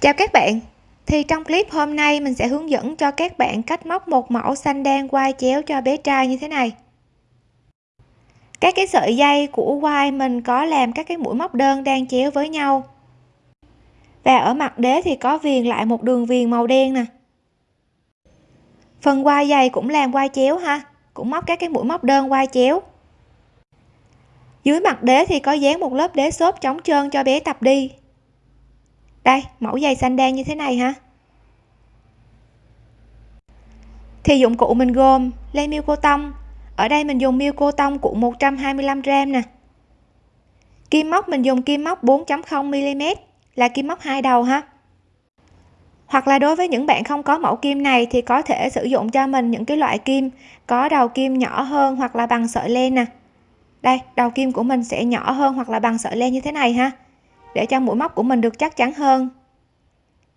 chào các bạn. Thì trong clip hôm nay mình sẽ hướng dẫn cho các bạn cách móc một mẫu xanh đen quai chéo cho bé trai như thế này. Các cái sợi dây của quai mình có làm các cái mũi móc đơn đang chéo với nhau. Và ở mặt đế thì có viền lại một đường viền màu đen nè. Phần quai dày cũng làm quai chéo ha, cũng móc các cái mũi móc đơn quai chéo. Dưới mặt đế thì có dán một lớp đế xốp chống trơn cho bé tập đi đây, mẫu giày xanh đen như thế này ha thì dụng cụ mình gồm len miêu cô tông. Ở đây mình dùng miêu cô tông cuộn 125 gram nè. Kim móc, mình dùng kim móc 4.0 mm là kim móc hai đầu ha. Hoặc là đối với những bạn không có mẫu kim này thì có thể sử dụng cho mình những cái loại kim có đầu kim nhỏ hơn hoặc là bằng sợi len nè. Đây, đầu kim của mình sẽ nhỏ hơn hoặc là bằng sợi len như thế này ha để cho mũi móc của mình được chắc chắn hơn.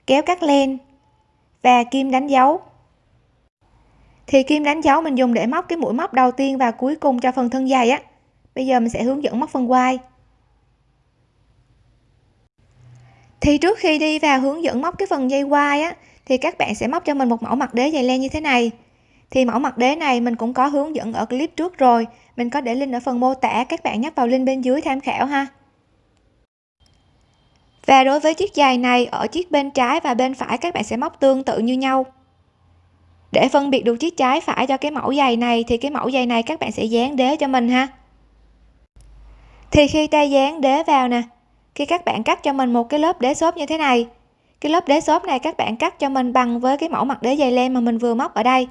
Kéo cắt len và kim đánh dấu. Thì kim đánh dấu mình dùng để móc cái mũi móc đầu tiên và cuối cùng cho phần thân dày á. Bây giờ mình sẽ hướng dẫn móc phần quai. Thì trước khi đi vào hướng dẫn móc cái phần dây quai á, thì các bạn sẽ móc cho mình một mẫu mặt đế dày len như thế này. Thì mẫu mặt đế này mình cũng có hướng dẫn ở clip trước rồi. Mình có để link ở phần mô tả, các bạn nhấp vào link bên dưới tham khảo ha và đối với chiếc giày này, ở chiếc bên trái và bên phải các bạn sẽ móc tương tự như nhau. Để phân biệt được chiếc trái phải cho cái mẫu giày này thì cái mẫu giày này các bạn sẽ dán đế cho mình ha. Thì khi ta dán đế vào nè, khi các bạn cắt cho mình một cái lớp đế xốp như thế này, cái lớp đế xốp này các bạn cắt cho mình bằng với cái mẫu mặt đế dày len mà mình vừa móc ở đây.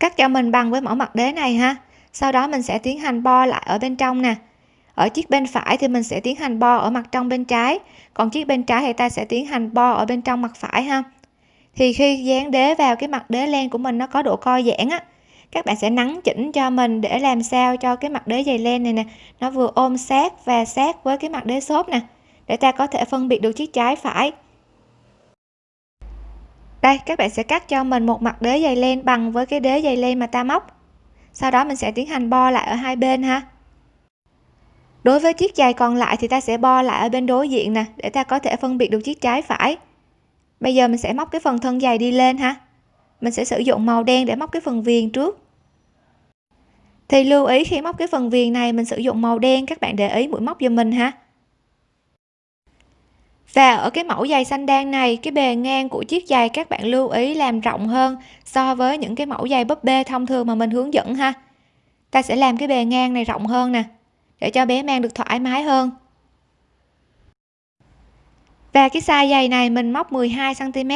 Cắt cho mình bằng với mẫu mặt đế này ha. Sau đó mình sẽ tiến hành bo lại ở bên trong nè ở chiếc bên phải thì mình sẽ tiến hành bo ở mặt trong bên trái, còn chiếc bên trái thì ta sẽ tiến hành bo ở bên trong mặt phải ha. Thì khi dán đế vào cái mặt đế len của mình nó có độ co giãn á, các bạn sẽ nắn chỉnh cho mình để làm sao cho cái mặt đế dày len này nè, nó vừa ôm sát và sát với cái mặt đế xốp nè, để ta có thể phân biệt được chiếc trái phải. Đây, các bạn sẽ cắt cho mình một mặt đế dày len bằng với cái đế dày len mà ta móc. Sau đó mình sẽ tiến hành bo lại ở hai bên ha đối với chiếc giày còn lại thì ta sẽ bo lại ở bên đối diện nè, để ta có thể phân biệt được chiếc trái phải. Bây giờ mình sẽ móc cái phần thân giày đi lên ha. Mình sẽ sử dụng màu đen để móc cái phần viền trước. Thì lưu ý khi móc cái phần viền này, mình sử dụng màu đen, các bạn để ý mũi móc giùm mình ha. Và ở cái mẫu giày xanh đen này, cái bề ngang của chiếc giày các bạn lưu ý làm rộng hơn so với những cái mẫu giày búp bê thông thường mà mình hướng dẫn ha. Ta sẽ làm cái bề ngang này rộng hơn nè để cho bé mang được thoải mái hơn. Và cái size giày này mình móc 12 cm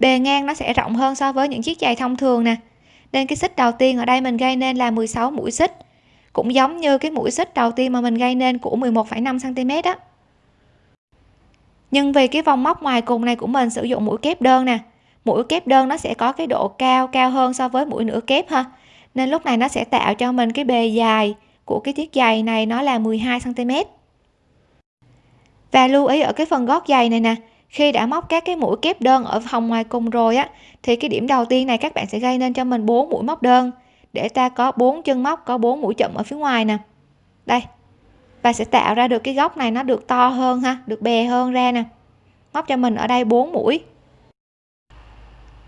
bề ngang nó sẽ rộng hơn so với những chiếc giày thông thường nè. Nên cái xích đầu tiên ở đây mình gây nên là 16 mũi xích cũng giống như cái mũi xích đầu tiên mà mình gây nên của 11,5 cm đó nhưng vì cái vòng móc ngoài cùng này của mình sử dụng mũi kép đơn nè. Mũi kép đơn nó sẽ có cái độ cao cao hơn so với mũi nửa kép ha. Nên lúc này nó sẽ tạo cho mình cái bề dài của cái chiếc giày này nó là 12 cm và lưu ý ở cái phần gót giày này nè, khi đã móc các cái mũi kép đơn ở hồng ngoài cùng rồi á, thì cái điểm đầu tiên này các bạn sẽ gây nên cho mình bốn mũi móc đơn. Để ta có bốn chân móc, có bốn mũi chậm ở phía ngoài nè. Đây và sẽ tạo ra được cái góc này nó được to hơn ha, được bè hơn ra nè. Móc cho mình ở đây bốn mũi.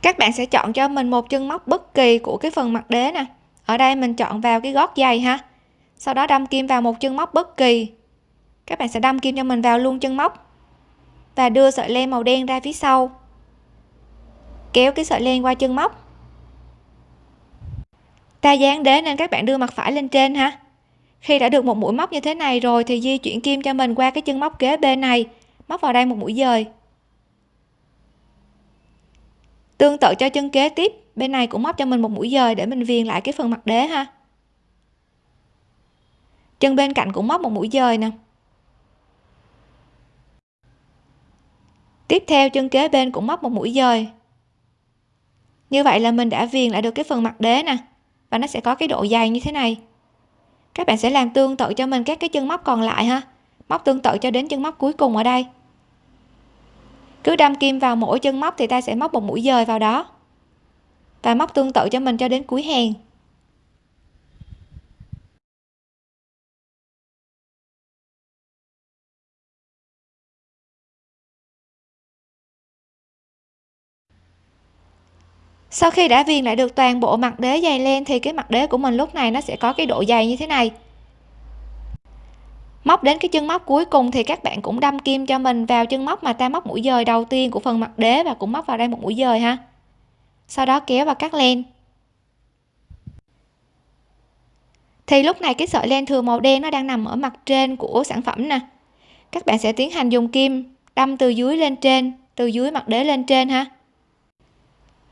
Các bạn sẽ chọn cho mình một chân móc bất kỳ của cái phần mặt đế nè. Ở đây mình chọn vào cái gót giày ha sau đó đâm kim vào một chân móc bất kỳ. Các bạn sẽ đâm kim cho mình vào luôn chân móc và đưa sợi len màu đen ra phía sau. Kéo cái sợi len qua chân móc. Ta dán đế nên các bạn đưa mặt phải lên trên ha. Khi đã được một mũi móc như thế này rồi thì di chuyển kim cho mình qua cái chân móc kế bên này, móc vào đây một mũi dời. Tương tự cho chân kế tiếp, bên này cũng móc cho mình một mũi dời để mình viền lại cái phần mặt đế ha chân bên cạnh cũng móc một mũi dời nè. Tiếp theo, chân kế bên cũng móc một mũi dời. Như vậy là mình đã viền lại được cái phần mặt đế nè, và nó sẽ có cái độ dày như thế này. Các bạn sẽ làm tương tự cho mình các cái chân móc còn lại ha. Móc tương tự cho đến chân móc cuối cùng ở đây. Cứ đâm kim vào mỗi chân móc thì ta sẽ móc một mũi dời vào đó. Và móc tương tự cho mình cho đến cuối hàng. Sau khi đã viền lại được toàn bộ mặt đế dày len thì cái mặt đế của mình lúc này nó sẽ có cái độ dày như thế này. Móc đến cái chân móc cuối cùng thì các bạn cũng đâm kim cho mình vào chân móc mà ta móc mũi dời đầu tiên của phần mặt đế và cũng móc vào đây một mũi dời ha. Sau đó kéo và cắt len. Thì lúc này cái sợi len thừa màu đen nó đang nằm ở mặt trên của sản phẩm nè. Các bạn sẽ tiến hành dùng kim đâm từ dưới lên trên, từ dưới mặt đế lên trên ha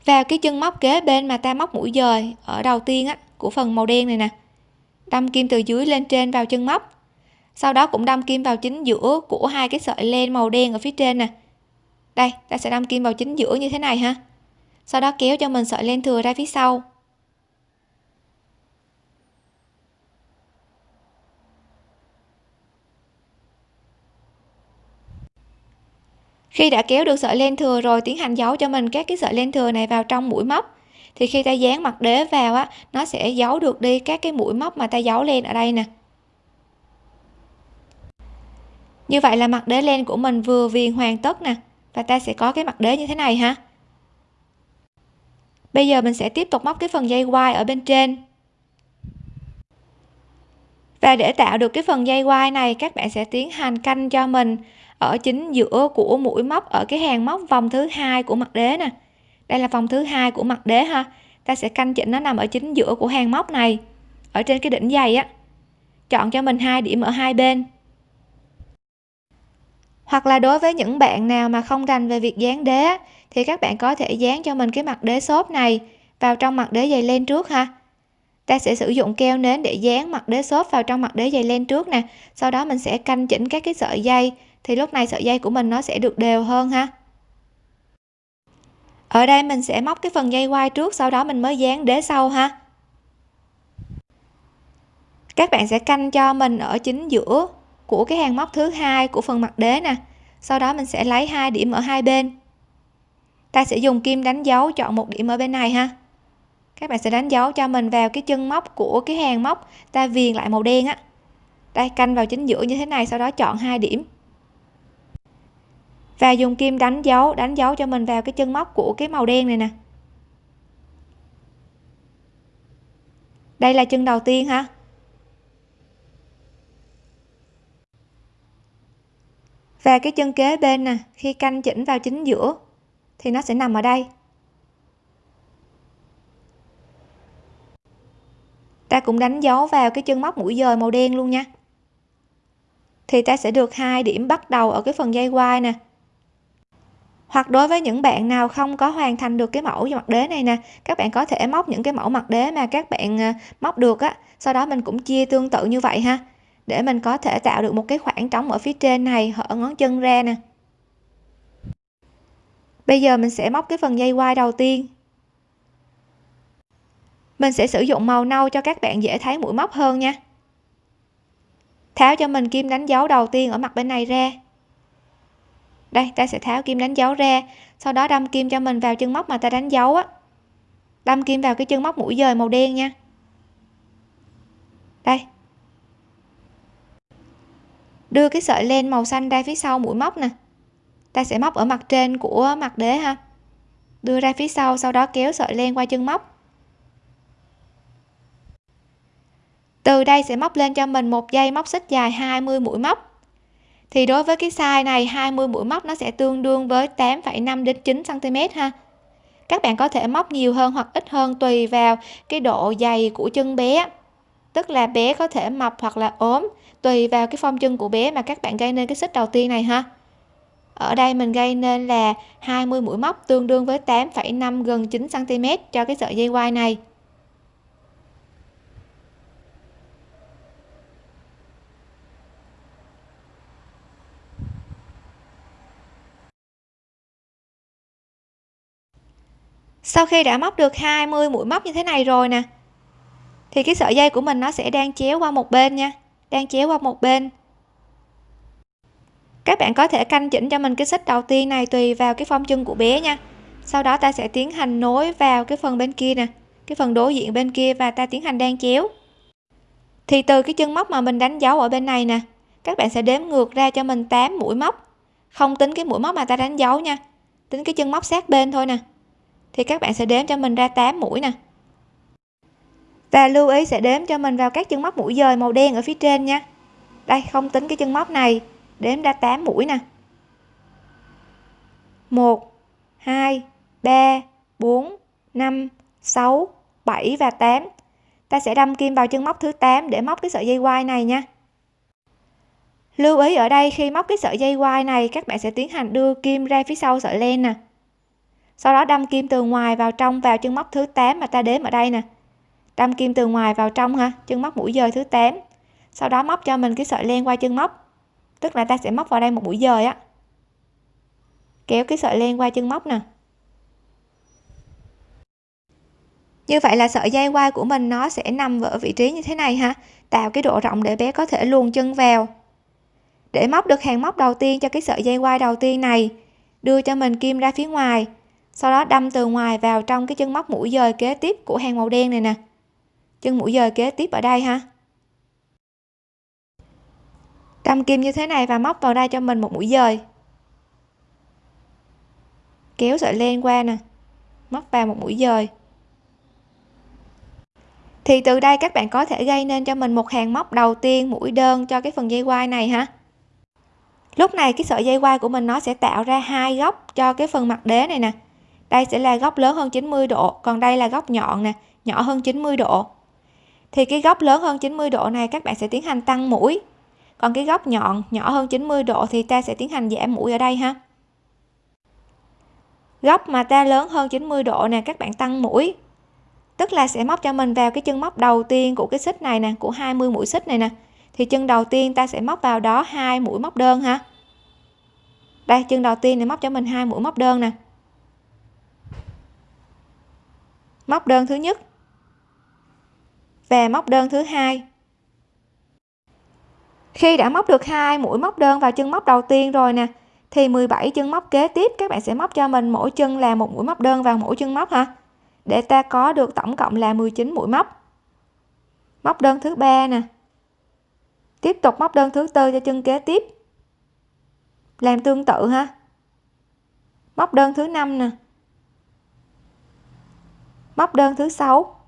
vào cái chân móc kế bên mà ta móc mũi dời ở đầu tiên á, của phần màu đen này nè. Đâm kim từ dưới lên trên vào chân móc. Sau đó cũng đâm kim vào chính giữa của hai cái sợi len màu đen ở phía trên nè. Đây, ta sẽ đâm kim vào chính giữa như thế này ha. Sau đó kéo cho mình sợi len thừa ra phía sau. Khi đã kéo được sợi len thừa rồi tiến hành giấu cho mình các cái sợi len thừa này vào trong mũi móc. Thì khi ta dán mặt đế vào á, nó sẽ giấu được đi các cái mũi móc mà ta giấu len ở đây nè. Như vậy là mặt đế len của mình vừa viền hoàn tất nè, và ta sẽ có cái mặt đế như thế này ha. Bây giờ mình sẽ tiếp tục móc cái phần dây quai ở bên trên. Và để tạo được cái phần dây quai này, các bạn sẽ tiến hành canh cho mình ở chính giữa của mũi móc, ở cái hàng móc vòng thứ hai của mặt đế nè. Đây là vòng thứ hai của mặt đế ha. Ta sẽ canh chỉnh nó nằm ở chính giữa của hàng móc này, ở trên cái đỉnh dày á. Chọn cho mình hai điểm ở hai bên. Hoặc là đối với những bạn nào mà không rành về việc dán đế thì các bạn có thể dán cho mình cái mặt đế xốp này vào trong mặt đế dày lên trước ha. Ta sẽ sử dụng keo nến để dán mặt đế xốp vào trong mặt đế dày lên trước nè. Sau đó mình sẽ canh chỉnh các cái sợi dây thì lúc này sợi dây của mình nó sẽ được đều hơn ha. Ở đây mình sẽ móc cái phần dây quai trước, sau đó mình mới dán đế sau ha. Các bạn sẽ canh cho mình ở chính giữa của cái hàng móc thứ hai của phần mặt đế nè. Sau đó mình sẽ lấy hai điểm ở hai bên. Ta sẽ dùng kim đánh dấu chọn một điểm ở bên này ha. Các bạn sẽ đánh dấu cho mình vào cái chân móc của cái hàng móc. Ta viền lại màu đen á. Đây canh vào chính giữa như thế này, sau đó chọn hai điểm và dùng kim đánh dấu đánh dấu cho mình vào cái chân móc của cái màu đen này nè. Đây là chân đầu tiên ha. Và cái chân kế bên nè, khi canh chỉnh vào chính giữa, thì nó sẽ nằm ở đây. Ta cũng đánh dấu vào cái chân móc mũi dời màu đen luôn nha. Thì ta sẽ được hai điểm bắt đầu ở cái phần dây quai nè hoặc đối với những bạn nào không có hoàn thành được cái mẫu mặt đế này nè, các bạn có thể móc những cái mẫu mặt đế mà các bạn à, móc được á. Sau đó mình cũng chia tương tự như vậy ha, để mình có thể tạo được một cái khoảng trống ở phía trên này, hở ngón chân ra nè. Bây giờ mình sẽ móc cái phần dây quai đầu tiên. Mình sẽ sử dụng màu nâu cho các bạn dễ thấy mũi móc hơn nha. Tháo cho mình kim đánh dấu đầu tiên ở mặt bên này ra đây, ta sẽ tháo kim đánh dấu ra. Sau đó đâm kim cho mình vào chân móc mà ta đánh dấu á. Đâm kim vào cái chân móc mũi dời màu đen nha. Đây. Đưa cái sợi len màu xanh ra phía sau mũi móc nè. Ta sẽ móc ở mặt trên của mặt đế ha. Đưa ra phía sau sau đó kéo sợi len qua chân móc. Từ đây sẽ móc lên cho mình một dây móc xích dài 20 mũi móc thì đối với cái size này 20 mũi móc nó sẽ tương đương với 8,5 đến 9 cm ha. Các bạn có thể móc nhiều hơn hoặc ít hơn tùy vào cái độ dày của chân bé. Tức là bé có thể mập hoặc là ốm tùy vào cái form chân của bé mà các bạn gây nên cái xích đầu tiên này ha. Ở đây mình gây nên là 20 mũi móc tương đương với 8,5 gần 9 cm cho cái sợi dây quai này. Sau khi đã móc được 20 mũi móc như thế này rồi nè, thì cái sợi dây của mình nó sẽ đang chéo qua một bên nha, đang chéo qua một bên. Các bạn có thể canh chỉnh cho mình cái xích đầu tiên này tùy vào cái phong chân của bé nha. Sau đó ta sẽ tiến hành nối vào cái phần bên kia nè, cái phần đối diện bên kia và ta tiến hành đan chéo. Thì từ cái chân móc mà mình đánh dấu ở bên này nè, các bạn sẽ đếm ngược ra cho mình 8 mũi móc. Không tính cái mũi móc mà ta đánh dấu nha, tính cái chân móc sát bên thôi nè thì các bạn sẽ đếm cho mình ra 8 mũi nè. Và lưu ý sẽ đếm cho mình vào các chân móc mũi dời màu đen ở phía trên nha. Đây, không tính cái chân móc này, đếm ra 8 mũi nè. 1 2 3 4 5 6 7 và 8 ta sẽ đâm kim vào chân móc thứ 8 để móc cái sợi dây quai này nha. Lưu ý ở đây, khi móc cái sợi dây quai này, các bạn sẽ tiến hành đưa kim ra phía sau sợi len nè sau đó đâm kim từ ngoài vào trong vào chân móc thứ 8 mà ta đếm ở đây nè. Đâm kim từ ngoài vào trong ha, chân móc mũi dời thứ 8 sau đó móc cho mình cái sợi len qua chân móc. Tức là ta sẽ móc vào đây một mũi dời á. Kéo cái sợi len qua chân móc nè. Như vậy là sợi dây quai của mình nó sẽ nằm ở vị trí như thế này ha, tạo cái độ rộng để bé có thể luồn chân vào. Để móc được hàng móc đầu tiên cho cái sợi dây quai đầu tiên này, đưa cho mình kim ra phía ngoài sau đó đâm từ ngoài vào trong cái chân móc mũi dời kế tiếp của hàng màu đen này nè. Chân mũi dời kế tiếp ở đây ha. Đâm kim như thế này và móc vào đây cho mình một mũi dời. Kéo sợi len qua nè. Móc vào một mũi dời. Thì từ đây các bạn có thể gây nên cho mình một hàng móc đầu tiên mũi đơn cho cái phần dây quai này ha. Lúc này cái sợi dây quai của mình nó sẽ tạo ra hai góc cho cái phần mặt đế này nè đây sẽ là góc lớn hơn 90 độ, còn đây là góc nhọn nè, nhỏ hơn 90 độ. Thì cái góc lớn hơn 90 độ này các bạn sẽ tiến hành tăng mũi. Còn cái góc nhọn, nhỏ hơn 90 độ thì ta sẽ tiến hành giảm mũi ở đây ha. Góc mà ta lớn hơn 90 độ nè, các bạn tăng mũi. Tức là sẽ móc cho mình vào cái chân móc đầu tiên của cái xích này nè, của 20 mũi xích này nè. Thì chân đầu tiên ta sẽ móc vào đó hai mũi móc đơn ha. Đây, chân đầu tiên này móc cho mình hai mũi móc đơn nè. Móc đơn thứ nhất. Và móc đơn thứ hai. Khi đã móc được hai mũi móc đơn vào chân móc đầu tiên rồi nè, thì 17 chân móc kế tiếp các bạn sẽ móc cho mình mỗi chân là một mũi móc đơn vào mỗi chân móc ha. Để ta có được tổng cộng là 19 mũi móc. Móc đơn thứ ba nè. Tiếp tục móc đơn thứ tư cho chân kế tiếp. Làm tương tự ha. Móc đơn thứ năm nè móc đơn thứ sáu.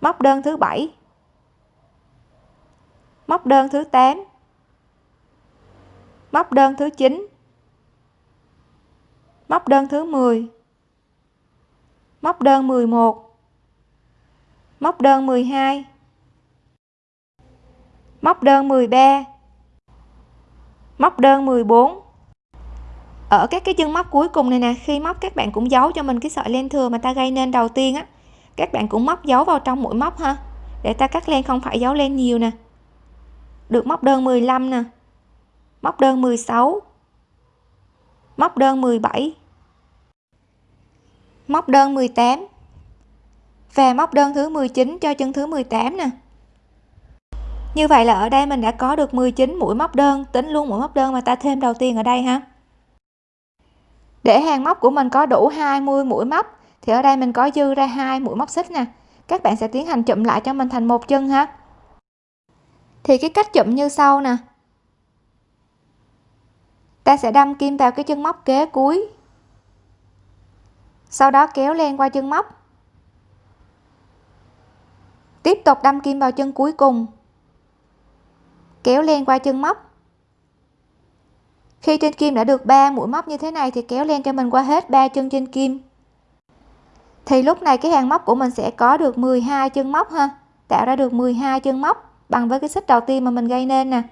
Móc đơn thứ bảy. Móc đơn thứ 8 móc đơn thứ 9 móc đơn thứ 10 móc đơn 11 móc đơn 12 móc đơn 13 móc đơn 14 ở các cái chân móc cuối cùng này nè, khi móc các bạn cũng giấu cho mình cái sợi len thừa mà ta gây nên đầu tiên á. Các bạn cũng móc giấu vào trong mũi móc ha, để ta cắt len không phải giấu len nhiều nè. Được móc đơn 15 nè, móc đơn 16 móc đơn 17 móc đơn 18 và móc đơn thứ 19 cho chân thứ 18 nè. Như vậy là ở đây mình đã có được 19 mũi móc đơn, tính luôn mũi móc đơn mà ta thêm đầu tiên ở đây ha để hàng móc của mình có đủ 20 mũi móc, thì ở đây mình có dư ra hai mũi móc xích nè. Các bạn sẽ tiến hành chụm lại cho mình thành một chân ha. Thì cái cách chụm như sau nè. Ta sẽ đâm kim vào cái chân móc kế cuối. Sau đó kéo len qua chân móc. Tiếp tục đâm kim vào chân cuối cùng. Kéo len qua chân móc khi trên kim đã được 3 mũi móc như thế này thì kéo len cho mình qua hết ba chân trên kim. Thì lúc này cái hàng móc của mình sẽ có được 12 chân móc ha. Tạo ra được 12 chân móc bằng với cái xích đầu tiên mà mình gây nên nè.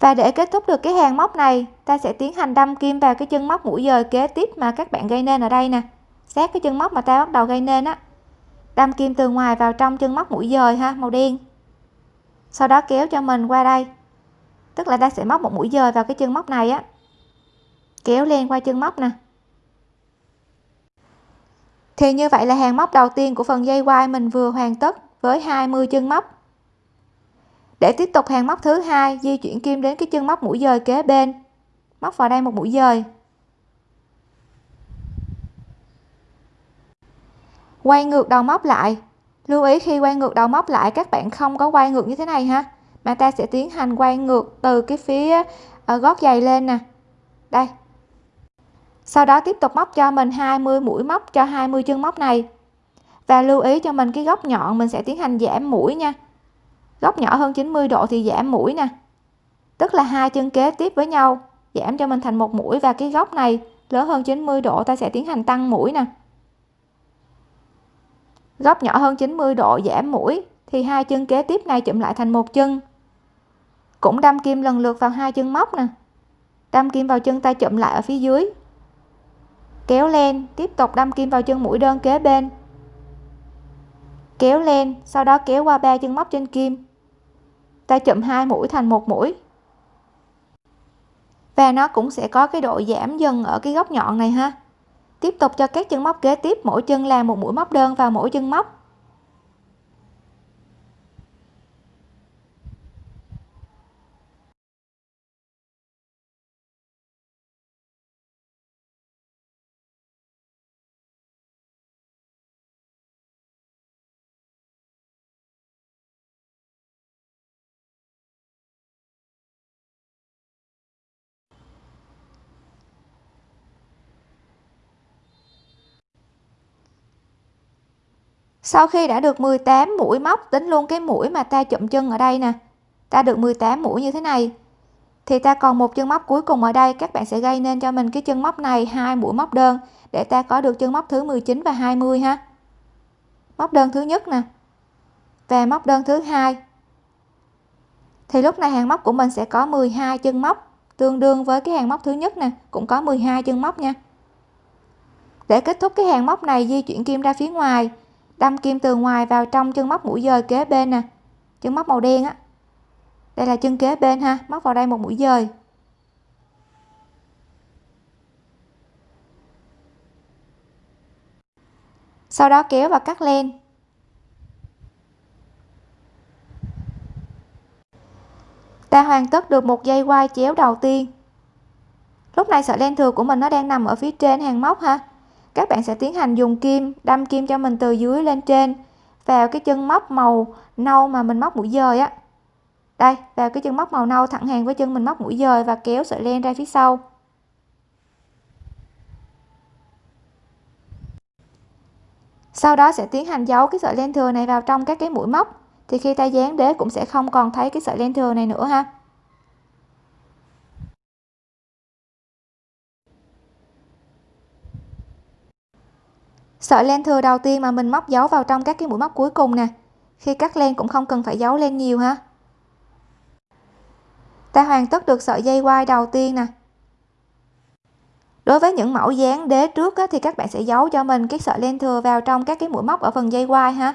Và để kết thúc được cái hàng móc này, ta sẽ tiến hành đâm kim vào cái chân móc mũi dời kế tiếp mà các bạn gây nên ở đây nè. Sát cái chân móc mà ta bắt đầu gây nên á. Đâm kim từ ngoài vào trong chân móc mũi dời ha, màu đen. Sau đó kéo cho mình qua đây tức là ta sẽ móc một mũi dời vào cái chân móc này á. Kéo len qua chân móc nè. Thì như vậy là hàng móc đầu tiên của phần dây quai mình vừa hoàn tất với 20 chân móc. Để tiếp tục hàng móc thứ hai, di chuyển kim đến cái chân móc mũi dời kế bên. Móc vào đây một mũi dời. Quay ngược đầu móc lại. Lưu ý khi quay ngược đầu móc lại, các bạn không có quay ngược như thế này ha mà ta sẽ tiến hành quay ngược từ cái phía ở gót giày lên nè. Đây. Sau đó tiếp tục móc cho mình 20 mũi móc cho 20 chân móc này. Và lưu ý cho mình cái góc nhọn mình sẽ tiến hành giảm mũi nha. Góc nhỏ hơn 90 độ thì giảm mũi nè. Tức là hai chân kế tiếp với nhau, giảm cho mình thành một mũi và cái góc này lớn hơn 90 độ ta sẽ tiến hành tăng mũi nè. Góc nhỏ hơn 90 độ giảm mũi thì hai chân kế tiếp này chụm lại thành một chân cũng đâm kim lần lượt vào hai chân móc nè. Đâm kim vào chân tay chụm lại ở phía dưới. Kéo lên, tiếp tục đâm kim vào chân mũi đơn kế bên. Kéo lên, sau đó kéo qua ba chân móc trên kim. Ta chụm hai mũi thành một mũi. Và nó cũng sẽ có cái độ giảm dần ở cái góc nhọn này ha. Tiếp tục cho các chân móc kế tiếp, mỗi chân làm một mũi móc đơn vào mỗi chân móc. Sau khi đã được 18 mũi móc, tính luôn cái mũi mà ta chụm chân ở đây nè. Ta được 18 mũi như thế này. Thì ta còn một chân móc cuối cùng ở đây. Các bạn sẽ gây nên cho mình cái chân móc này hai mũi móc đơn, để ta có được chân móc thứ 19 và 20 ha. Móc đơn thứ nhất nè, và móc đơn thứ hai. Thì lúc này hàng móc của mình sẽ có 12 chân móc, tương đương với cái hàng móc thứ nhất nè, cũng có 12 chân móc nha. Để kết thúc cái hàng móc này, di chuyển kim ra phía ngoài đâm kim từ ngoài vào trong chân móc mũi dời kế bên nè. Chân móc màu đen á. Đây là chân kế bên ha, móc vào đây một mũi dời. Sau đó kéo và cắt len. Ta hoàn tất được một dây quai chéo đầu tiên. Lúc này sợi len thừa của mình nó đang nằm ở phía trên hàng móc ha các bạn sẽ tiến hành dùng kim, đâm kim cho mình từ dưới lên trên, vào cái chân móc màu nâu mà mình móc mũi dời á. Đây, vào cái chân móc màu nâu thẳng hàng với chân mình móc mũi dời và kéo sợi len ra phía sau. Sau đó sẽ tiến hành giấu cái sợi len thừa này vào trong các cái mũi móc, thì khi ta dán đế cũng sẽ không còn thấy cái sợi len thừa này nữa ha. Sợi len thừa đầu tiên mà mình móc dấu vào trong các cái mũi móc cuối cùng nè. Khi cắt len cũng không cần phải giấu len nhiều ha. Ta hoàn tất được sợi dây quai đầu tiên nè. Đối với những mẫu dáng đế trước á, thì các bạn sẽ giấu cho mình cái sợi len thừa vào trong các cái mũi móc ở phần dây quai ha.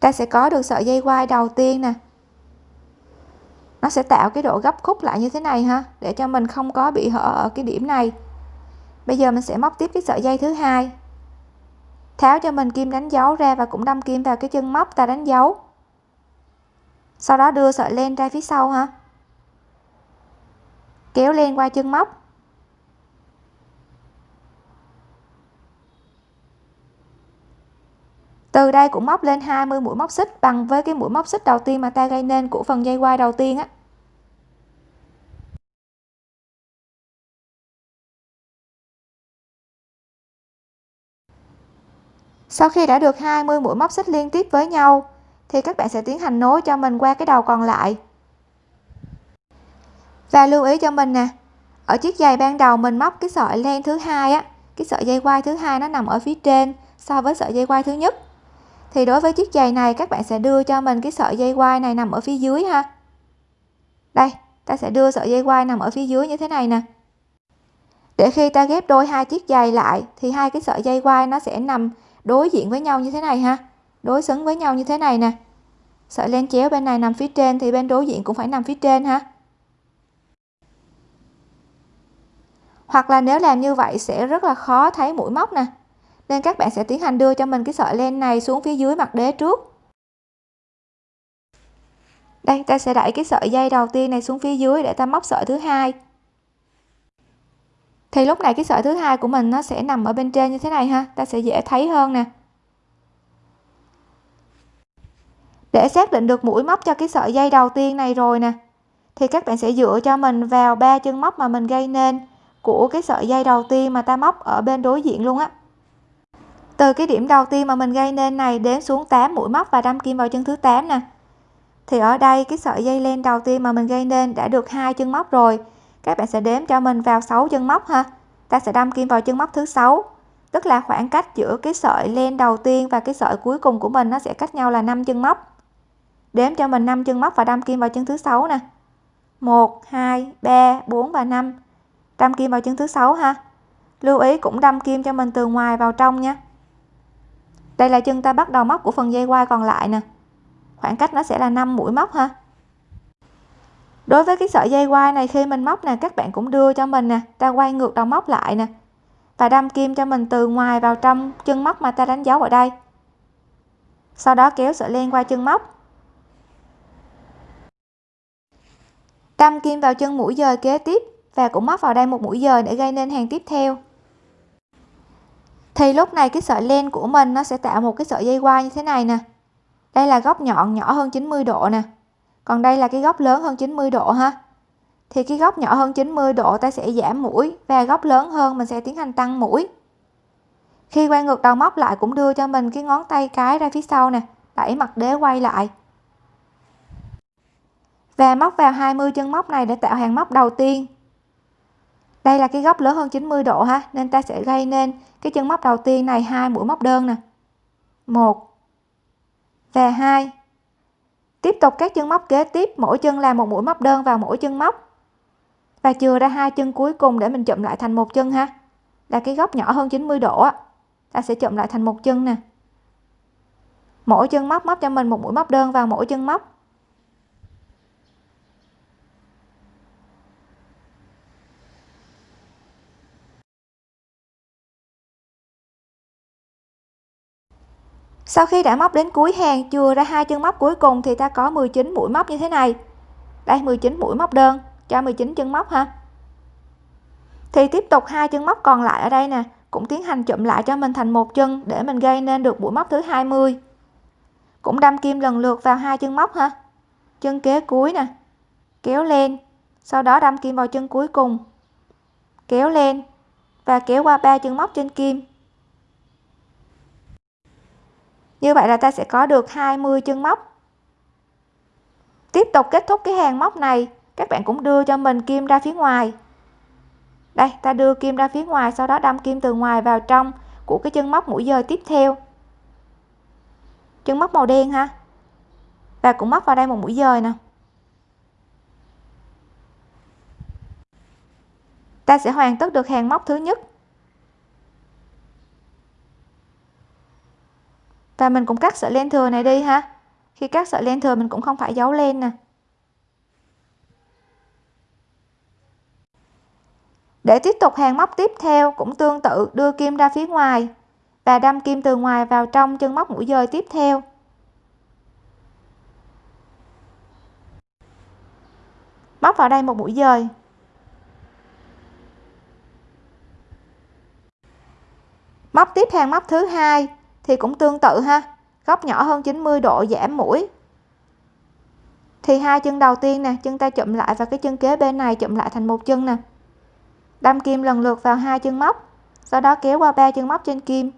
Ta sẽ có được sợi dây quai đầu tiên nè. Nó sẽ tạo cái độ gấp khúc lại như thế này ha để cho mình không có bị hở ở cái điểm này bây giờ mình sẽ móc tiếp cái sợi dây thứ hai. Tháo cho mình kim đánh dấu ra và cũng đâm kim vào cái chân móc ta đánh dấu. Sau đó đưa sợi len ra phía sau ha kéo len qua chân móc. Từ đây cũng móc lên 20 mũi móc xích bằng với cái mũi móc xích đầu tiên mà ta gây nên của phần dây quai đầu tiên á. Sau khi đã được 20 mũi móc xích liên tiếp với nhau, thì các bạn sẽ tiến hành nối cho mình qua cái đầu còn lại. Và lưu ý cho mình nè, ở chiếc giày ban đầu mình móc cái sợi len thứ hai á, cái sợi dây quai thứ hai nó nằm ở phía trên so với sợi dây quai thứ nhất. Thì đối với chiếc giày này, các bạn sẽ đưa cho mình cái sợi dây quai này nằm ở phía dưới ha. Đây, ta sẽ đưa sợi dây quai nằm ở phía dưới như thế này nè. Để khi ta ghép đôi hai chiếc giày lại, thì hai cái sợi dây quai nó sẽ nằm đối diện với nhau như thế này ha? Đối xứng với nhau như thế này nè. Sợi len chéo bên này nằm phía trên thì bên đối diện cũng phải nằm phía trên ha? Hoặc là nếu làm như vậy sẽ rất là khó thấy mũi móc nè. Nên các bạn sẽ tiến hành đưa cho mình cái sợi len này xuống phía dưới mặt đế trước. Đây, ta sẽ đẩy cái sợi dây đầu tiên này xuống phía dưới để ta móc sợi thứ hai thì lúc này cái sợi thứ hai của mình nó sẽ nằm ở bên trên như thế này ha. Ta sẽ dễ thấy hơn nè. Để xác định được mũi móc cho cái sợi dây đầu tiên này rồi nè, thì các bạn sẽ dựa cho mình vào ba chân móc mà mình gây nên của cái sợi dây đầu tiên mà ta móc ở bên đối diện luôn á. Từ cái điểm đầu tiên mà mình gây nên này đến xuống 8 mũi móc và đâm kim vào chân thứ 8 nè. Thì ở đây cái sợi dây len đầu tiên mà mình gây nên đã được hai chân móc rồi các bạn sẽ đếm cho mình vào 6 chân móc ha. Ta sẽ đâm kim vào chân móc thứ sáu. Tức là khoảng cách giữa cái sợi len đầu tiên và cái sợi cuối cùng của mình nó sẽ cách nhau là 5 chân móc. Đếm cho mình 5 chân móc và đâm kim vào chân thứ sáu nè. 1 2 3 4 và 5 đâm kim vào chân thứ sáu ha. Lưu ý cũng đâm kim cho mình từ ngoài vào trong nha. Đây là chân ta bắt đầu móc của phần dây quai còn lại nè. Khoảng cách nó sẽ là 5 mũi móc ha đối với cái sợi dây quai này, khi mình móc nè, các bạn cũng đưa cho mình nè, ta quay ngược đầu móc lại nè. Và đâm kim cho mình từ ngoài vào trong chân móc mà ta đánh dấu ở đây. Sau đó kéo sợi len qua chân móc. Đâm kim vào chân mũi dời kế tiếp và cũng móc vào đây một mũi dời để gây nên hàng tiếp theo. Thì lúc này cái sợi len của mình nó sẽ tạo một cái sợi dây quai như thế này nè. Đây là góc nhọn nhỏ hơn 90 độ nè còn đây là cái góc lớn hơn 90 độ ha. Thì cái góc nhỏ hơn 90 độ ta sẽ giảm mũi và góc lớn hơn mình sẽ tiến hành tăng mũi. Khi quay ngược đầu móc lại cũng đưa cho mình cái ngón tay cái ra phía sau nè, đẩy mặt đế quay lại. Và móc vào 20 chân móc này để tạo hàng móc đầu tiên. Đây là cái góc lớn hơn 90 độ ha, nên ta sẽ gây nên cái chân móc đầu tiên này hai mũi móc đơn nè. Một và hai tiếp tục các chân móc kế tiếp, mỗi chân làm một mũi móc đơn vào mỗi chân móc. Và chừa ra hai chân cuối cùng để mình chụm lại thành một chân ha. Là cái góc nhỏ hơn 90 độ á, ta sẽ chụm lại thành một chân nè. Mỗi chân móc móc cho mình một mũi móc đơn vào mỗi chân móc. Sau khi đã móc đến cuối hàng, chừa ra hai chân móc cuối cùng thì ta có 19 mũi móc như thế này. Đây 19 mũi móc đơn, cho 19 chân móc ha. Thì tiếp tục hai chân móc còn lại ở đây nè, cũng tiến hành chụm lại cho mình thành một chân để mình gây nên được mũi móc thứ 20 cũng đâm kim lần lượt vào hai chân móc ha. Chân kế cuối nè, kéo lên, sau đó đâm kim vào chân cuối cùng. Kéo lên và kéo qua ba chân móc trên kim như vậy là ta sẽ có được 20 chân móc. Tiếp tục kết thúc cái hàng móc này, các bạn cũng đưa cho mình kim ra phía ngoài. Đây, ta đưa kim ra phía ngoài, sau đó đâm kim từ ngoài vào trong của cái chân móc mũi dời tiếp theo. Chân móc màu đen ha? Và cũng móc vào đây một mũi dời nè. Ta sẽ hoàn tất được hàng móc thứ nhất. Và mình cũng cắt sợi len thừa này đi ha. Khi cắt sợi len thừa mình cũng không phải giấu len nè. Để tiếp tục hàng móc tiếp theo, cũng tương tự, đưa kim ra phía ngoài và đâm kim từ ngoài vào trong chân móc mũi dời tiếp theo. Móc vào đây một mũi dời. Móc tiếp hàng móc thứ hai thì cũng tương tự ha. Góc nhỏ hơn 90 độ giảm mũi. Thì hai chân đầu tiên nè, chân ta chụm lại và cái chân kế bên này chụm lại thành một chân nè. Đâm kim lần lượt vào hai chân móc, sau đó kéo qua ba chân móc trên kim.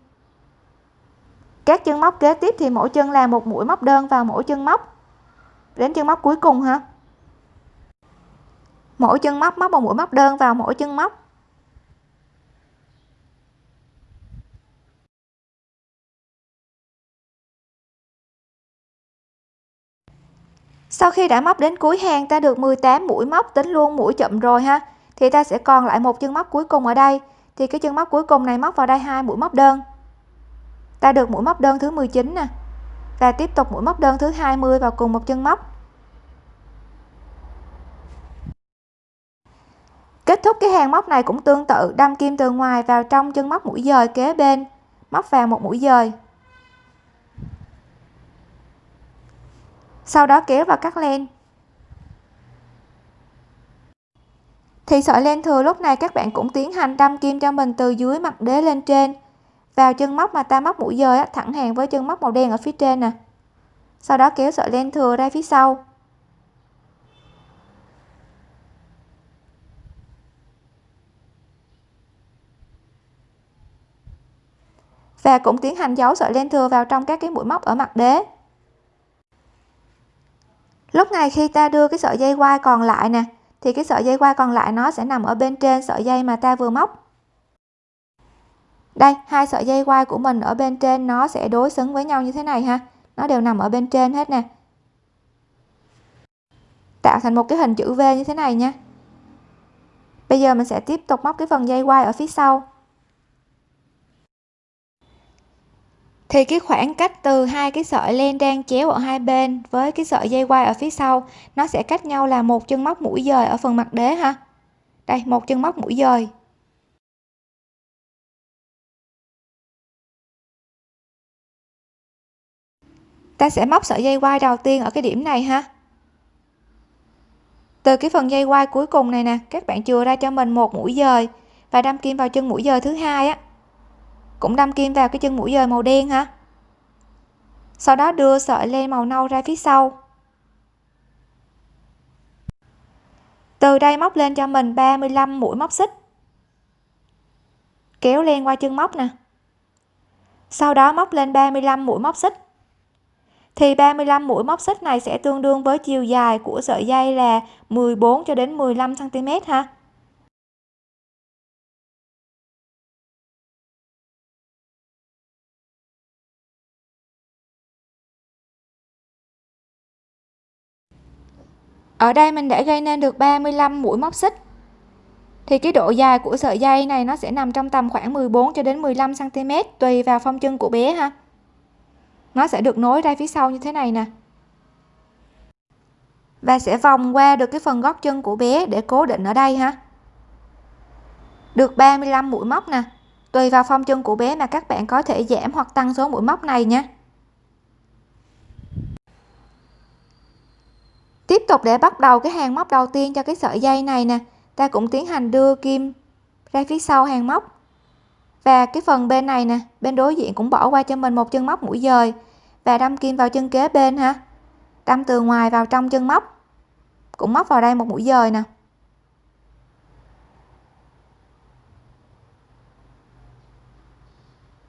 Các chân móc kế tiếp thì mỗi chân là một mũi móc đơn vào mỗi chân móc. Đến chân móc cuối cùng ha. Mỗi chân móc móc một mũi móc đơn vào mỗi chân móc. Sau khi đã móc đến cuối hàng ta được 18 mũi móc, tính luôn mũi chậm rồi ha. Thì ta sẽ còn lại một chân móc cuối cùng ở đây. Thì cái chân móc cuối cùng này móc vào đây hai mũi móc đơn. Ta được mũi móc đơn thứ 19 nè. Và tiếp tục mũi móc đơn thứ 20 vào cùng một chân móc. Kết thúc cái hàng móc này cũng tương tự, đâm kim từ ngoài vào trong chân móc mũi dời kế bên, móc vào một mũi dời. sau đó kéo vào cắt len. Thì sợi len thừa lúc này các bạn cũng tiến hành đâm kim cho mình từ dưới mặt đế lên trên. Vào chân móc mà ta móc mũi dời thẳng hàng với chân móc màu đen ở phía trên nè. Sau đó kéo sợi len thừa ra phía sau. Và cũng tiến hành giấu sợi len thừa vào trong các cái mũi móc ở mặt đế lúc này khi ta đưa cái sợi dây quai còn lại nè, thì cái sợi dây quai còn lại nó sẽ nằm ở bên trên sợi dây mà ta vừa móc. Đây, hai sợi dây quai của mình ở bên trên nó sẽ đối xứng với nhau như thế này ha. Nó đều nằm ở bên trên hết nè. Tạo thành một cái hình chữ V như thế này nha. Bây giờ mình sẽ tiếp tục móc cái phần dây quai ở phía sau. Thì cái khoảng cách từ hai cái sợi len đang chéo ở hai bên với cái sợi dây quai ở phía sau, nó sẽ cách nhau là một chân móc mũi dời ở phần mặt đế ha. Đây, một chân móc mũi dời. Ta sẽ móc sợi dây quai đầu tiên ở cái điểm này ha. Từ cái phần dây quai cuối cùng này nè, các bạn chừa ra cho mình một mũi dời và đâm kim vào chân mũi dời thứ hai á cũng đâm kim vào cái chân mũi dời màu đen ha sau đó đưa sợi len màu nâu ra phía sau. Từ đây móc lên cho mình 35 mũi móc xích. Kéo len qua chân móc nè. Sau đó móc lên 35 mũi móc xích. Thì 35 mũi móc xích này sẽ tương đương với chiều dài của sợi dây là 14 cho đến 15 cm ha. Ở đây mình đã gây nên được 35 mũi móc xích. Thì cái độ dài của sợi dây này nó sẽ nằm trong tầm khoảng 14 cho đến 15 cm tùy vào phong chân của bé ha. Nó sẽ được nối ra phía sau như thế này nè. Và sẽ vòng qua được cái phần gót chân của bé để cố định ở đây ha. Được 35 mũi móc nè. Tùy vào phong chân của bé mà các bạn có thể giảm hoặc tăng số mũi móc này nha. Tiếp tục để bắt đầu cái hàng móc đầu tiên cho cái sợi dây này nè. Ta cũng tiến hành đưa kim ra phía sau hàng móc. Và cái phần bên này nè, bên đối diện cũng bỏ qua cho mình một chân móc mũi dời. Và đâm kim vào chân kế bên ha. Đâm từ ngoài vào trong chân móc. Cũng móc vào đây một mũi dời nè.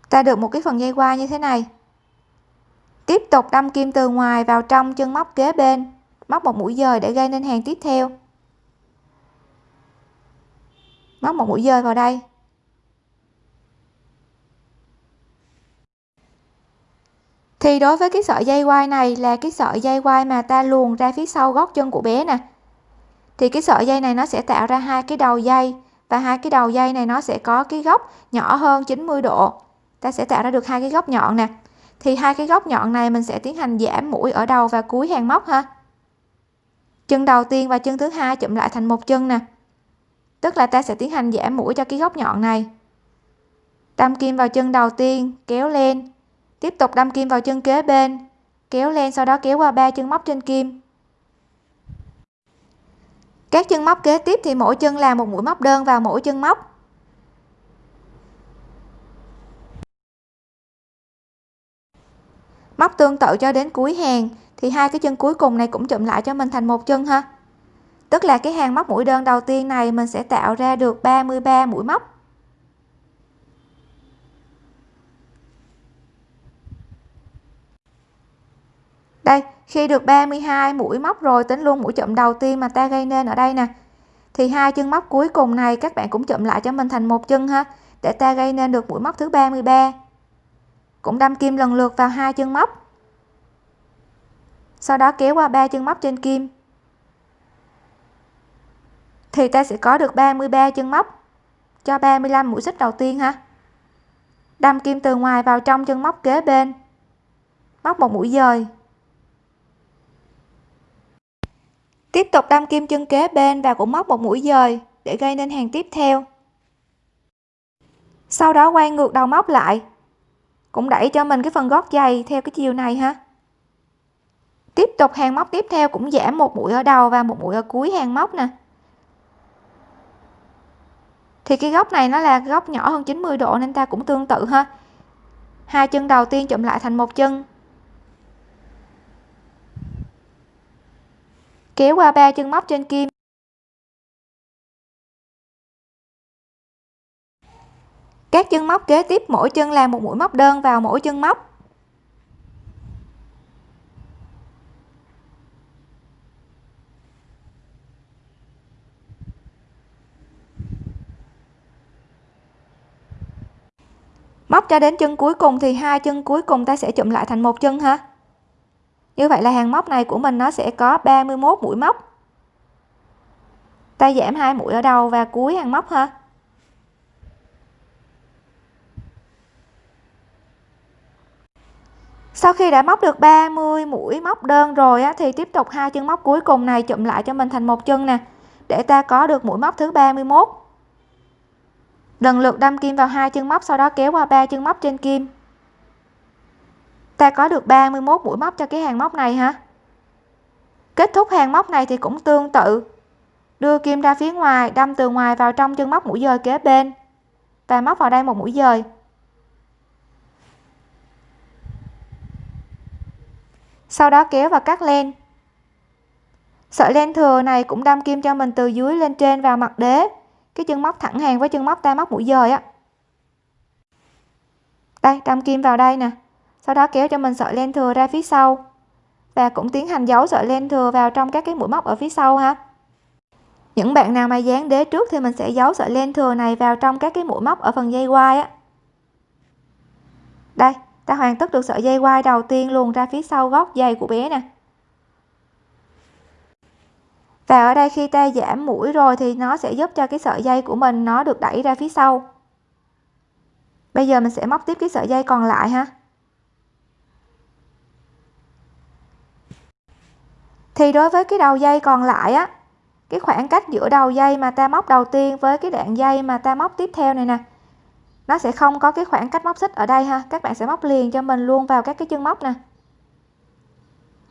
Ta được một cái phần dây qua như thế này. Tiếp tục đâm kim từ ngoài vào trong chân móc kế bên móc một mũi dời để gây nên hàng tiếp theo. Móc một mũi dời vào đây. Thì đối với cái sợi dây quai này là cái sợi dây quai mà ta luồn ra phía sau gót chân của bé nè. Thì cái sợi dây này nó sẽ tạo ra hai cái đầu dây và hai cái đầu dây này nó sẽ có cái góc nhỏ hơn 90 độ. Ta sẽ tạo ra được hai cái góc nhọn nè. Thì hai cái góc nhọn này mình sẽ tiến hành giảm mũi ở đầu và cuối hàng móc ha chân đầu tiên và chân thứ hai chụm lại thành một chân nè. Tức là ta sẽ tiến hành giảm mũi cho cái góc nhọn này. Đâm kim vào chân đầu tiên, kéo lên. Tiếp tục đâm kim vào chân kế bên, kéo lên, sau đó kéo qua ba chân móc trên kim. Các chân móc kế tiếp thì mỗi chân làm một mũi móc đơn vào mỗi chân móc. Móc tương tự cho đến cuối hàng thì hai cái chân cuối cùng này cũng chụm lại cho mình thành một chân ha. Tức là cái hàng móc mũi đơn đầu tiên này mình sẽ tạo ra được 33 mũi móc. Đây, khi được 32 mũi móc rồi, tính luôn mũi chụm đầu tiên mà ta gây nên ở đây nè. Thì hai chân móc cuối cùng này các bạn cũng chụm lại cho mình thành một chân ha, để ta gây nên được mũi móc thứ 33 cũng đâm kim lần lượt vào hai chân móc sau đó kéo qua ba chân móc trên kim? Thì ta sẽ có được 33 chân móc cho 35 mũi xích đầu tiên ha. Đâm kim từ ngoài vào trong chân móc kế bên. Móc một mũi dời. Tiếp tục đâm kim chân kế bên và cũng móc một mũi dời để gây nên hàng tiếp theo. Sau đó quay ngược đầu móc lại, cũng đẩy cho mình cái phần gót giày theo cái chiều này ha tiếp tục hàng móc tiếp theo cũng giảm một mũi ở đầu và một mũi ở cuối hàng móc nè. Thì cái góc này nó là góc nhỏ hơn 90 độ nên ta cũng tương tự ha. Hai chân đầu tiên chụm lại thành một chân. Kéo qua ba chân móc trên kim. Các chân móc kế tiếp mỗi chân làm một mũi móc đơn vào mỗi chân móc. Móc cho đến chân cuối cùng thì hai chân cuối cùng ta sẽ chụm lại thành một chân ha như vậy là hàng móc này của mình nó sẽ có 31 mũi móc. Ta giảm hai mũi ở đầu và cuối hàng móc ha. Sau khi đã móc được 30 mũi móc đơn rồi á, thì tiếp tục hai chân móc cuối cùng này chụm lại cho mình thành một chân nè để ta có được mũi móc thứ 31 lần lượt đâm kim vào hai chân móc, sau đó kéo qua ba chân móc trên kim. Ta có được 31 mũi móc cho cái hàng móc này hả? Kết thúc hàng móc này thì cũng tương tự. Đưa kim ra phía ngoài, đâm từ ngoài vào trong chân móc mũi dời kế bên. Và móc vào đây một mũi dời. Sau đó kéo và cắt len. Sợi len thừa này cũng đâm kim cho mình từ dưới lên trên vào mặt đế cái chân móc thẳng hàng với chân móc ta móc mũi dời á. Đây, đâm kim vào đây nè. Sau đó kéo cho mình sợi len thừa ra phía sau. Và cũng tiến hành giấu sợi len thừa vào trong các cái mũi móc ở phía sau ha. Những bạn nào mà dán đế trước thì mình sẽ giấu sợi len thừa này vào trong các cái mũi móc ở phần dây quai á. Đây, ta hoàn tất được sợi dây quai đầu tiên luồn ra phía sau gót giày của bé nè và ở đây khi ta giảm mũi rồi thì nó sẽ giúp cho cái sợi dây của mình nó được đẩy ra phía sau. Bây giờ mình sẽ móc tiếp cái sợi dây còn lại ha. Thì đối với cái đầu dây còn lại á, cái khoảng cách giữa đầu dây mà ta móc đầu tiên với cái đoạn dây mà ta móc tiếp theo này nè, nó sẽ không có cái khoảng cách móc xích ở đây ha. Các bạn sẽ móc liền cho mình luôn vào các cái chân móc nè.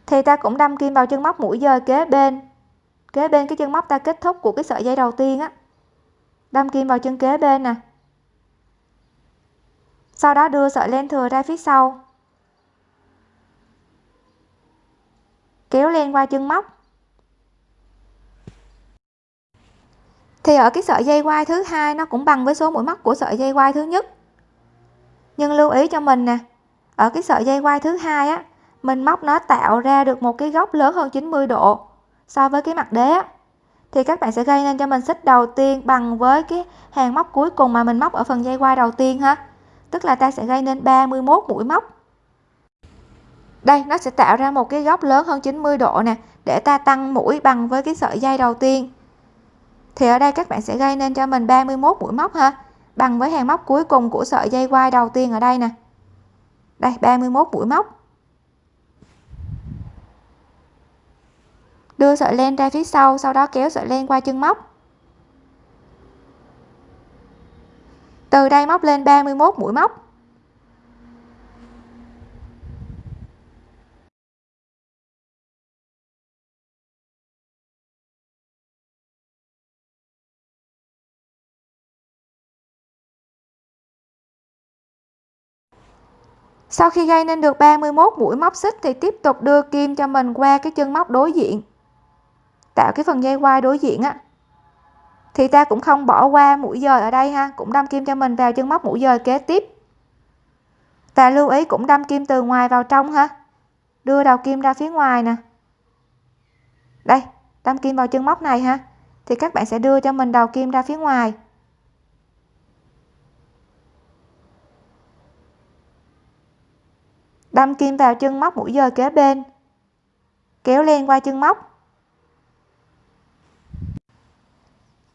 Thì ta cũng đâm kim vào chân móc mũi dời kế bên kế bên cái chân móc ta kết thúc của cái sợi dây đầu tiên á. Đâm kim vào chân kế bên nè. Sau đó đưa sợi len thừa ra phía sau. Kéo len qua chân móc. Thì ở cái sợi dây quai thứ hai nó cũng bằng với số mũi móc của sợi dây quai thứ nhất. Nhưng lưu ý cho mình nè, ở cái sợi dây quai thứ hai á, mình móc nó tạo ra được một cái góc lớn hơn 90 độ so với cái mặt đế á. Thì các bạn sẽ gây nên cho mình xích đầu tiên bằng với cái hàng móc cuối cùng mà mình móc ở phần dây quai đầu tiên ha. Tức là ta sẽ gây nên 31 mũi móc. Đây, nó sẽ tạo ra một cái góc lớn hơn 90 độ nè, để ta tăng mũi bằng với cái sợi dây đầu tiên. Thì ở đây các bạn sẽ gây nên cho mình 31 mũi móc ha, bằng với hàng móc cuối cùng của sợi dây quai đầu tiên ở đây nè. Đây 31 mũi móc. Đưa sợi len ra phía sau sau đó kéo sợi len qua chân móc. Từ đây móc lên 31 mũi móc. Sau khi gây nên được 31 mũi móc xích thì tiếp tục đưa kim cho mình qua cái chân móc đối diện tạo cái phần dây quai đối diện á. Thì ta cũng không bỏ qua mũi dời ở đây ha, cũng đâm kim cho mình vào chân móc mũi dời kế tiếp. Và lưu ý cũng đâm kim từ ngoài vào trong ha, đưa đầu kim ra phía ngoài nè. Đây, đâm kim vào chân móc này ha, thì các bạn sẽ đưa cho mình đầu kim ra phía ngoài. Đâm kim vào chân móc mũi dời kế bên, kéo len qua chân móc.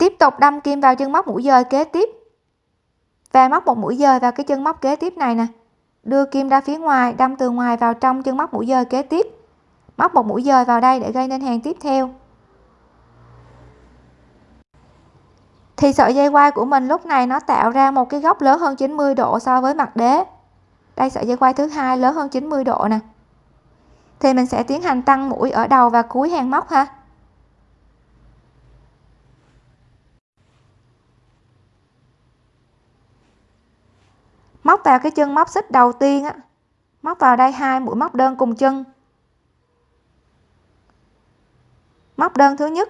Tiếp tục đâm kim vào chân móc mũi dời kế tiếp. Và móc một mũi dời vào cái chân móc kế tiếp này nè. Đưa kim ra phía ngoài, đâm từ ngoài vào trong chân móc mũi dời kế tiếp. Móc một mũi dời vào đây để gây nên hàng tiếp theo. Thì sợi dây quai của mình lúc này nó tạo ra một cái góc lớn hơn 90 độ so với mặt đế. Đây, sợi dây quai thứ hai lớn hơn 90 độ nè. Thì mình sẽ tiến hành tăng mũi ở đầu và cuối hàng móc ha. Móc vào cái chân móc xích đầu tiên á. Móc vào đây hai mũi móc đơn cùng chân. Móc đơn thứ nhất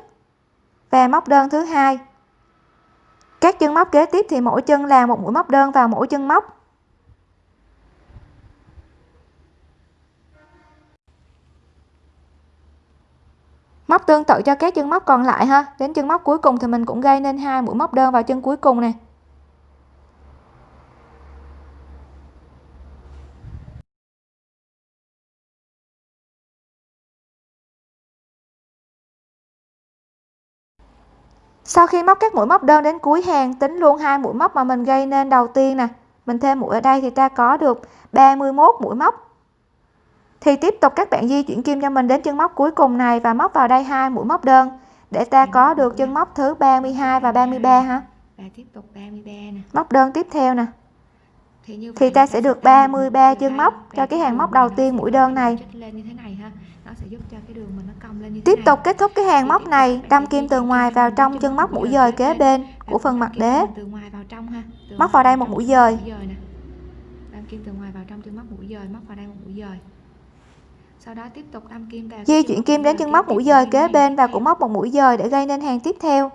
và móc đơn thứ hai. Các chân móc kế tiếp thì mỗi chân là một mũi móc đơn vào mỗi chân móc. Móc tương tự cho các chân móc còn lại ha. Đến chân móc cuối cùng thì mình cũng gây nên hai mũi móc đơn vào chân cuối cùng này sau khi móc các mũi móc đơn đến cuối hàng tính luôn hai mũi móc mà mình gây nên đầu tiên nè. Mình thêm mũi ở đây thì ta có được 31 mũi móc. Thì tiếp tục các bạn di chuyển kim cho mình đến chân móc cuối cùng này và móc vào đây hai mũi móc đơn để ta có được chân móc thứ 32 và 33 ha và tiếp tục 33 nè. Móc đơn tiếp theo nè. Thì, như thì ta sẽ được 33 chân móc cho cái hàng móc đầu tiên mũi đơn này nó sẽ giúp cho cái đường mình nó cong lên như tiếp tục kết thúc cái hàng móc này đâm kim từ ngoài vào trong chân móc mũi dời kế bên của phần mặt đế. từ ngoài vào trong ha từ móc vào đây một mũi dời. đâm kim từ ngoài vào trong chân móc mũi dời móc vào đây một mũi dời. Sau đó tiếp tục đâm kim vào di chuyển kim đến chân móc mũi dời kế bên và cũng móc một mũi dời để gây nên hàng tiếp theo.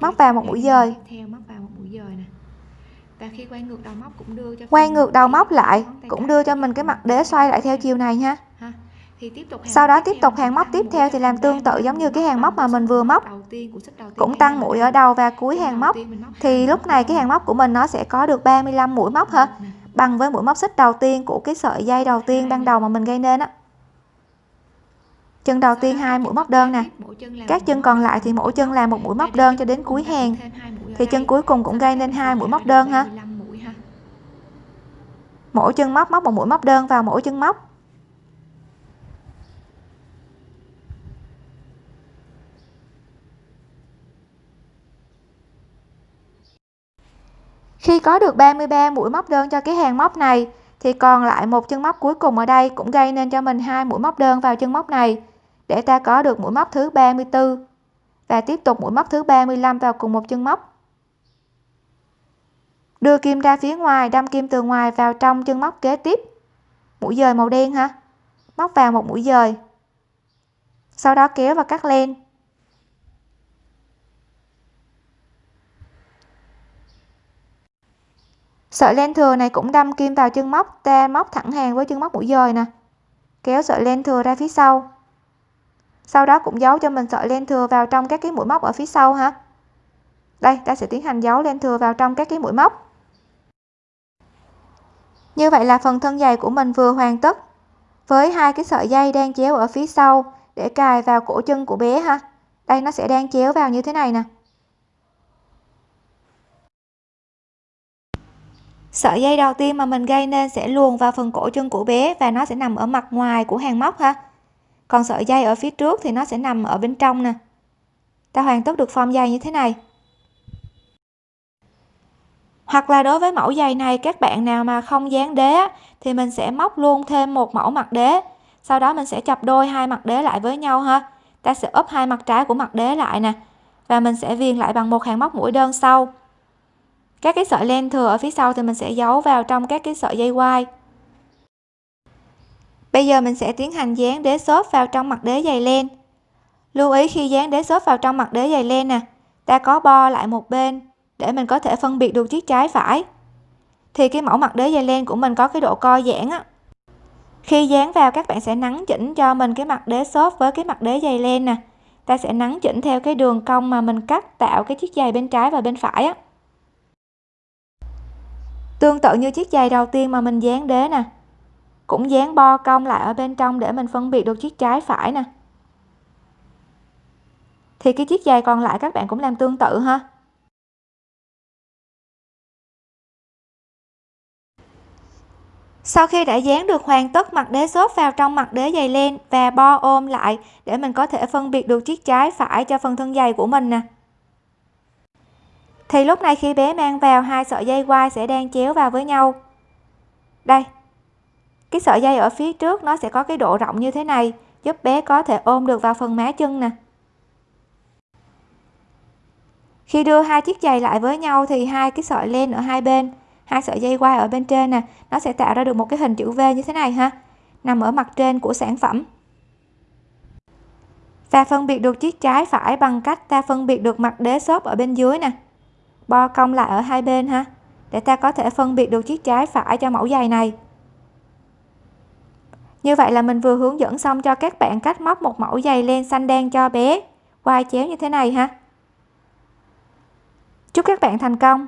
Móc vào một mũi dời. theo móc vào một mũi dời nè và khi quay ngược đầu móc cũng đưa cho quay ngược đầu móc lại cũng đưa cho mình cái mặt đế xoay lại theo chiều này nha. Ha thì tiếp tục sau đó tiếp tục hàng móc tiếp theo thì làm tương tự 30 giống như cái hàng móc mà mình vừa móc. cũng tăng mũi ở đầu và cuối hàng móc. thì lúc này cái hàng móc của mình nó sẽ có được 35 mũi móc ha Nè, bằng với mũi móc xích đầu tiên của cái sợi dây đầu tiên ban đầu mà mình gây nên á chân đầu tiên hai mũi móc đơn nè. Các chân còn lại thì mỗi chân là một mũi móc đơn cho đến cuối hàng. thì chân cuối cùng cũng gây nên hai mũi móc đơn ha 35 mũi ha. Mỗi chân móc móc một mũi móc đơn vào mỗi chân móc. Khi có được 33 mũi móc đơn cho cái hàng móc này thì còn lại một chân móc cuối cùng ở đây cũng gây nên cho mình hai mũi móc đơn vào chân móc này để ta có được mũi móc thứ 34 và tiếp tục mũi móc thứ 35 vào cùng một chân móc. Đưa kim ra phía ngoài, đâm kim từ ngoài vào trong chân móc kế tiếp. Mũi dời màu đen ha móc vào một mũi dời. Sau đó kéo và cắt len. Sợi len thừa này cũng đâm kim vào chân móc, ta móc thẳng hàng với chân móc mũi dời nè. Kéo sợi len thừa ra phía sau sau đó cũng giấu cho mình sợi len thừa vào trong các cái mũi móc ở phía sau ha. Đây, ta sẽ tiến hành giấu len thừa vào trong các cái mũi móc. Như vậy là phần thân dày của mình vừa hoàn tất với hai cái sợi dây đang chéo ở phía sau để cài vào cổ chân của bé ha. Đây, nó sẽ đang chéo vào như thế này nè. Sợi dây đầu tiên mà mình gây nên sẽ luồn vào phần cổ chân của bé và nó sẽ nằm ở mặt ngoài của hàng móc ha còn sợi dây ở phía trước thì nó sẽ nằm ở bên trong nè. Ta hoàn tất được form dây như thế này. Hoặc là đối với mẫu giày này, các bạn nào mà không dán đế thì mình sẽ móc luôn thêm một mẫu mặt đế. Sau đó mình sẽ chập đôi hai mặt đế lại với nhau ha. Ta sẽ ốp hai mặt trái của mặt đế lại nè. Và mình sẽ viền lại bằng một hàng móc mũi đơn sau. Các cái sợi len thừa ở phía sau thì mình sẽ giấu vào trong các cái sợi dây quai bây giờ mình sẽ tiến hành dán đế xốp vào trong mặt đế dày len lưu ý khi dán đế xốp vào trong mặt đế dày len nè, ta có bo lại một bên để mình có thể phân biệt được chiếc trái phải. Thì cái mẫu mặt đế dày len của mình có cái độ co giãn á. Khi dán vào, các bạn sẽ nắn chỉnh cho mình cái mặt đế xốp với cái mặt đế dày len nè. Ta sẽ nắn chỉnh theo cái đường cong mà mình cắt tạo cái chiếc giày bên trái và bên phải á. Tương tự như chiếc giày đầu tiên mà mình dán đế nè cũng dán bo cong lại ở bên trong để mình phân biệt được chiếc trái phải nè. Thì cái chiếc giày còn lại các bạn cũng làm tương tự ha. Sau khi đã dán được hoàn tất mặt đế xốp vào trong mặt đế dày len và bo ôm lại để mình có thể phân biệt được chiếc trái phải cho phần thân giày của mình nè. Thì lúc này khi bé mang vào, hai sợi dây quai sẽ đang chéo vào với nhau. Đây cái sợi dây ở phía trước nó sẽ có cái độ rộng như thế này, giúp bé có thể ôm được vào phần má chân nè. Khi đưa hai chiếc giày lại với nhau thì hai cái sợi len ở hai bên, hai sợi dây quai ở bên trên nè, nó sẽ tạo ra được một cái hình chữ V như thế này ha, nằm ở mặt trên của sản phẩm. Và phân biệt được chiếc trái phải bằng cách ta phân biệt được mặt đế xốp ở bên dưới nè. Bo cong lại ở hai bên ha, để ta có thể phân biệt được chiếc trái phải cho mẫu giày này như vậy là mình vừa hướng dẫn xong cho các bạn cách móc một mẫu giày len xanh đen cho bé. Quai chéo như thế này ha. Chúc các bạn thành công.